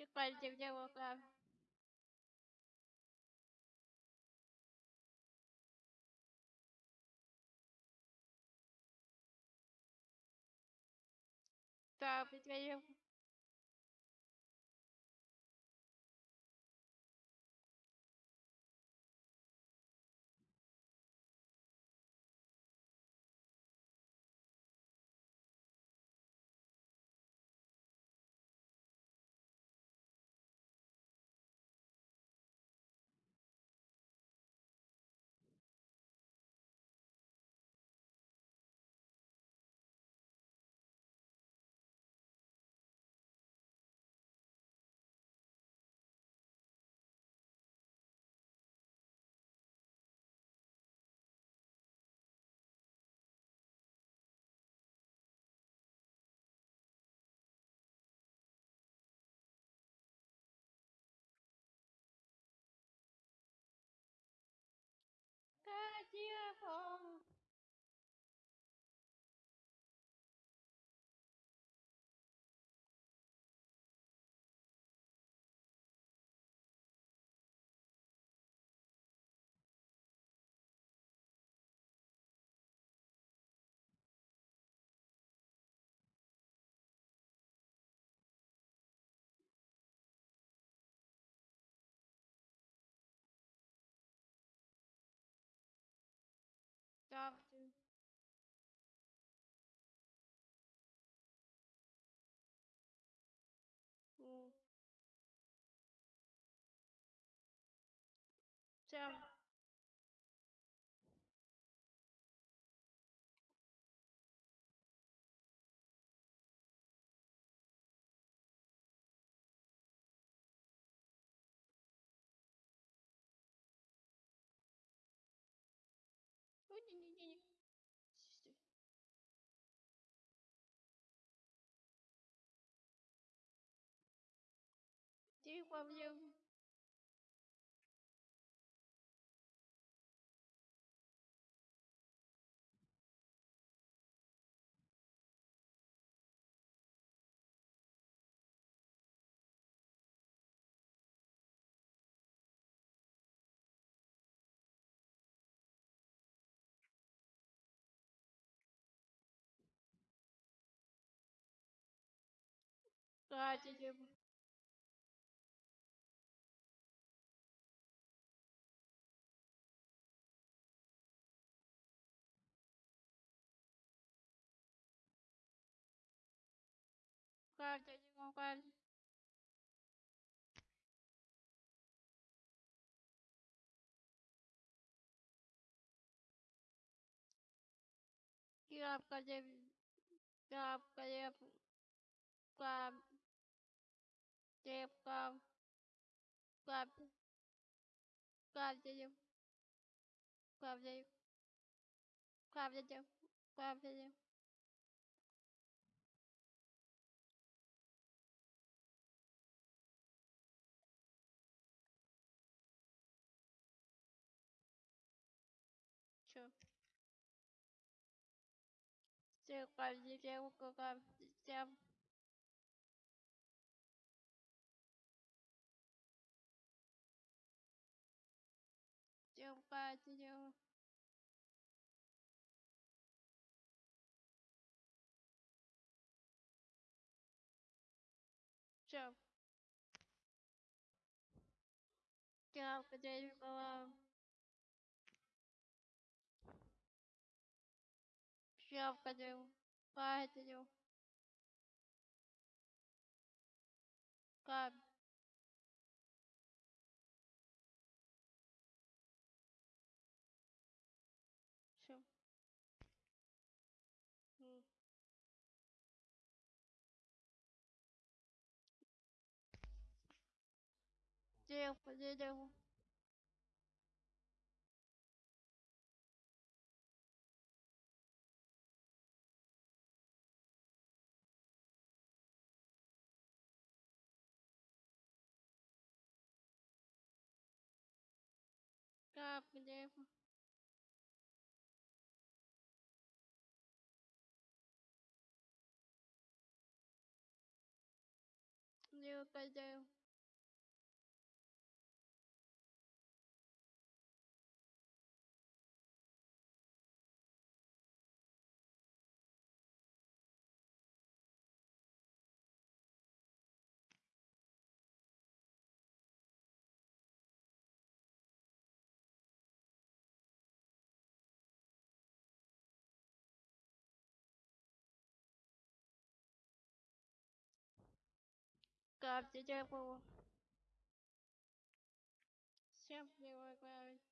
Тик позитивне булган. Да, предварим 金风。Doctor continue. Sister. Do you want you? तो आज जब कर दे मोबाइल कि आप कर दे आप करे आप chép con cặp cặp cho chú cặp cho chú cặp cho chú cặp cho chú chú chú cặp chú chép con cặp chép patio Все. Я потеряю голову. Я входил в патрю. Камень. дереву, по дереву. Как дерево? Дерево по дереву. Go up the double. Simply work out.